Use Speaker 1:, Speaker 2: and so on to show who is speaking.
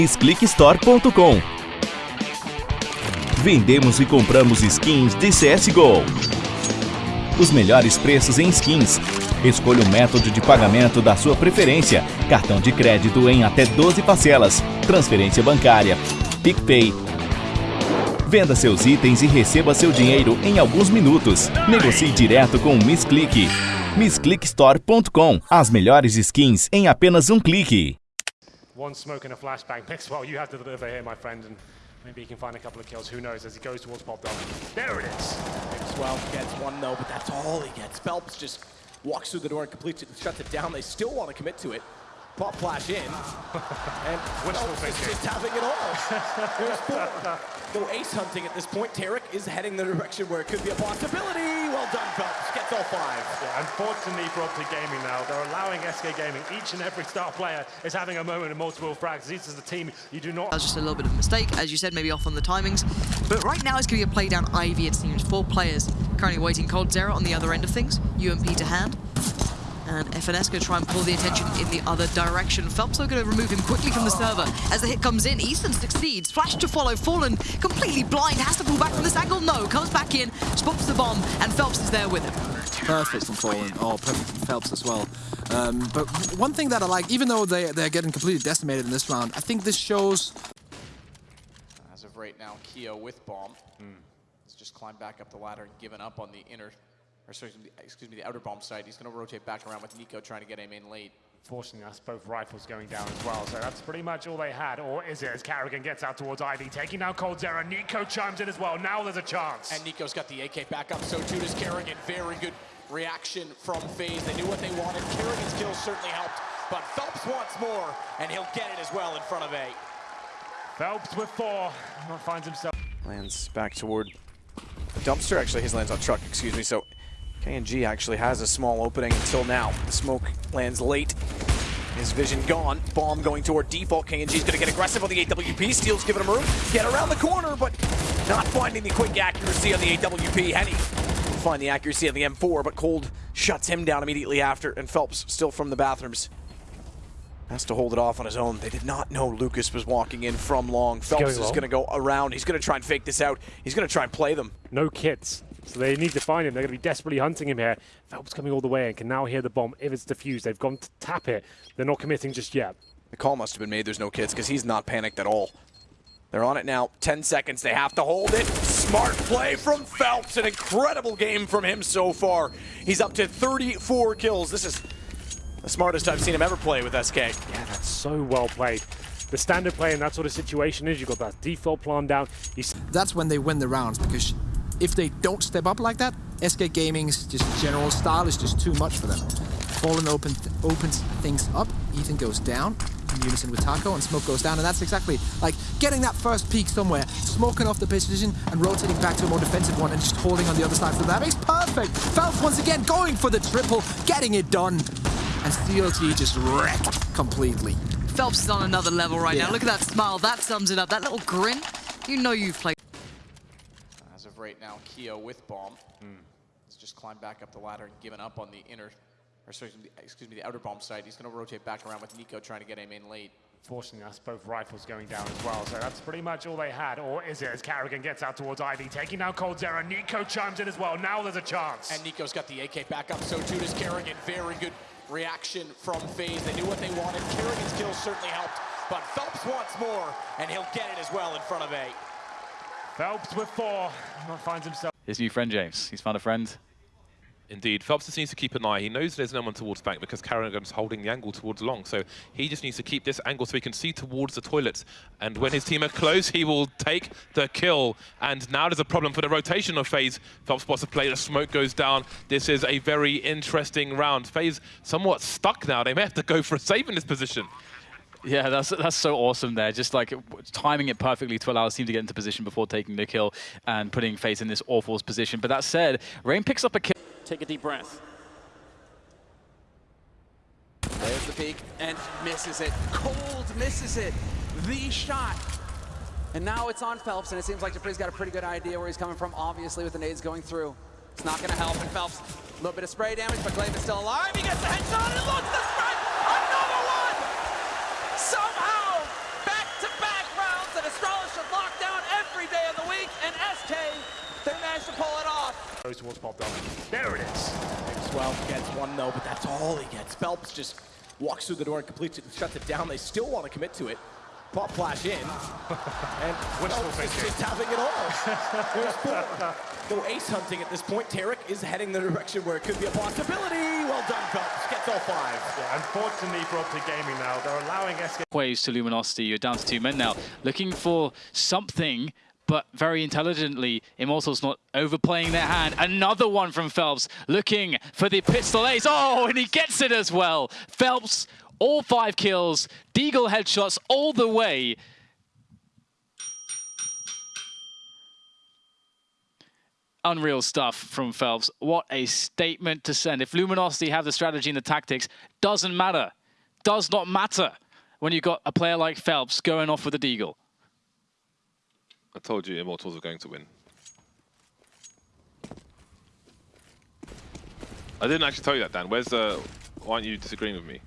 Speaker 1: MissClickStore.com Vendemos e compramos skins de CSGO. Os melhores preços em skins. Escolha o método de pagamento da sua preferência. Cartão de crédito em até 12 parcelas. Transferência bancária. PicPay. Venda seus itens e receba seu dinheiro em alguns minutos. Negocie direto com o MissClick. MissClickStore.com As melhores skins em apenas um clique.
Speaker 2: One smoke and a flashbang. Mixwell, you have to deliver here, my friend, and maybe he can find a couple of kills. Who knows as he goes towards Bob Dog. There it is.
Speaker 3: Mixwell gets one though, but that's all he gets. Phelps just walks through the door and completes it, shuts it down. They still want to commit to it. Pop flash in, and Phelps is just having it all. Go ace hunting at this point. Tarik is heading the direction where it could be a possibility. Well done, Phelps. Gets all five.
Speaker 2: Yeah, unfortunately for Optic Gaming now, they're allowing SK Gaming, each and every star player is having a moment of multiple frags. This is the team you do not
Speaker 4: That was just a little bit of a mistake, as you said, maybe off on the timings. But right now it's going to be a play down Ivy, it seems. Four players currently waiting coldzera on the other end of things. UMP to hand. And fnx going to try and pull the attention in the other direction. Phelps though going to remove him quickly from the server. As the hit comes in, Easton succeeds. Flash to follow. Fallen completely blind. Has to pull back from this angle. No. Comes back in. Spots the bomb. And Phelps is there with him.
Speaker 5: Perfect from Fallen, or perfect from Phelps as well. Um, but one thing that I like, even though they, they're getting completely decimated in this round, I think this shows
Speaker 3: As of right now, Keo with bomb has just climbed back up the ladder and given up on the inner, or sorry, excuse me, the outer bomb side. He's going to rotate back around with Nico trying to get him in late.
Speaker 2: Fortunately, that's both rifles going down as well, so that's pretty much all they had. Or is it as karrigan gets out towards Ivy, taking down coldzera. Nico chimes in as well. Now there's a chance.
Speaker 3: And Nico's got the AK back up, so too does karrigan. Very good reaction from FaZe. They knew what they wanted. karrigan's kills certainly helped, but Phelps wants more, and he'll get it as well in front of A.
Speaker 2: Phelps with four finds himself.
Speaker 6: Lands back toward the dumpster. Actually, his lands on truck, excuse me. So KNG actually has a small opening until now. The smoke lands late. His vision gone. Bomb going toward default. KNG's going to get aggressive on the AWP. Steel's giving him room. Get around the corner, but not finding the quick accuracy on the AWP. HEN1 find the accuracy on the M4, but Cold shuts him down immediately after. And Phelps, still from the bathrooms, has to hold it off on his own. They did not know Lucas was walking in from long. Phelps
Speaker 2: going
Speaker 6: is going to go around. He's going to try and fake this out. He's going to try and play them.
Speaker 2: No kits. So they need to find him. They're going to be desperately hunting him here. Phelps coming all the way and can now hear the bomb if it's defused. They've gone to tap it. They're not committing just yet.
Speaker 6: The call must have been made. There's no kids because he's not panicked at all. They're on it now. 10 seconds. They have to hold it. Smart play from Phelps. An incredible game from him so far. He's up to 34 kills. This is the smartest I've seen him ever play with SK.
Speaker 2: Yeah, that's so well played. The standard play in that sort of situation is you've got that default plan down. You s-
Speaker 5: that's when they win the rounds because if they don't step up like that, SK Gaming's just general style is just too much for them. Fallen open opens things up, Ethan goes down, in unison with Taco, and Smoke goes down, and that's exactly like getting that first peak somewhere, smoking off the position and rotating back to a more defensive one and just holding on the other side for that makes perfect. Phelps once again going for the triple, getting it done, and CLG just wrecked completely.
Speaker 4: Phelps is on another level right
Speaker 5: Yeah.
Speaker 4: now. Look at that smile. That sums it up. That little grin. You know you've played.
Speaker 3: Right now, Keo with bomb has just climbed back up the ladder and given up on the inner, or sorry, excuse me, the outer bomb site. He's going to rotate back around with Nico trying to get him in late.
Speaker 2: Fortunately, that's both rifles going down as well, so that's pretty much all they had. Or is it as karrigan gets out towards Ivy, taking down coldzera. Nico chimes in as well. Now there's a chance.
Speaker 3: And Nico's got the AK back up, so too does karrigan. Very good reaction from FaZe. They knew what they wanted. karrigan's kill certainly helped, but Phelps wants more, and he'll get it as well in front of A.
Speaker 2: Phelps with four finds himself.
Speaker 7: His new friend James. He's found a friend.
Speaker 8: Indeed. Phelps just needs to keep an eye. He knows there's no one towards back because karrigan's holding the angle towards long. So he just needs to keep this angle so he can see towards the toilets. And when his team are close, he will take the kill. And now there's a problem for the rotation of FaZe. Phelps spots a play, the smoke goes down. This is a very interesting round. FaZe somewhat stuck now. They may have to go for a save in this position.
Speaker 7: Yeah, that's that's so awesome there. Just like timing it perfectly to allow his team to get into position before taking the kill and putting FaZe in this awful position. But that said, Rain picks up a kill.
Speaker 9: Take a deep breath. There's the peak and misses it. Cold misses it. The shot. And now it's on Phelps, and it seems like dupreeh's got a pretty good idea where he's coming from, obviously, with the nades going through. It's not going to help, and Phelps a little bit of spray damage, but gla1ve is still alive. He gets the headshot and looks the spray! Another one! Somehow, back-to-back rounds that Astralis should lock down every day of the week, and SK, they managed to pull it off.
Speaker 2: Goes towards Bob Dunn. There it is.
Speaker 6: Mixwell gets one though, but that's all he gets. Phelps just walks through the door and completes it and shuts it down. They still want to commit to it. Pop flash in. And
Speaker 2: Wishful
Speaker 6: Phelps is
Speaker 2: thinking.
Speaker 6: just having it all. There's four. Go ace hunting at this point. Tarik is heading the direction where it could be a possibility. Well done, Phelps. Gets all five.
Speaker 2: Yeah, unfortunately for Optic Gaming now, they're allowing SK
Speaker 7: waves to Luminosity. You're down to two men now, looking for something, but very intelligently. Immortals not overplaying their hand. Another one from Phelps, looking for the pistol ace. Oh, and he gets it as well. Phelps, all five kills, Deagle headshots all the way. Unreal stuff from Phelps. What a statement to send. If Luminosity have the strategy and the tactics, doesn't matter. Does not matter when you've got a player like Phelps going off with a Deagle.
Speaker 8: I told you Immortals are going to win. I didn't actually tell you that, Dan. Where's the... Why aren't you disagreeing with me?